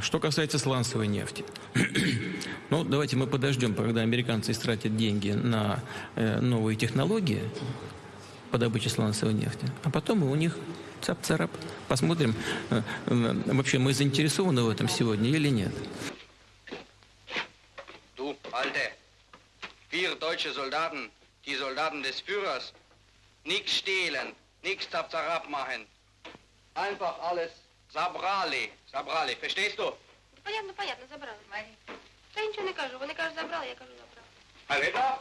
Что касается сланцевой нефти. ну, давайте мы подождем, когда американцы истратят деньги на э, новые технологии по добыче сланцевой нефти, а потом мы у них цап-царап. Посмотрим, э, э, вообще мы заинтересованы в этом сегодня или нет. Du, Alte, vier deutsche Soldaten, die Soldaten des Führers, nix stehlen, nix Zapzarab machen. Einfach alles Sabrali, Sabrali, verstehst du? Понятно, понятно, забрали. Та я нічого не кажу. Вони кажуть, забрали, я кажу, забрали. Aleta?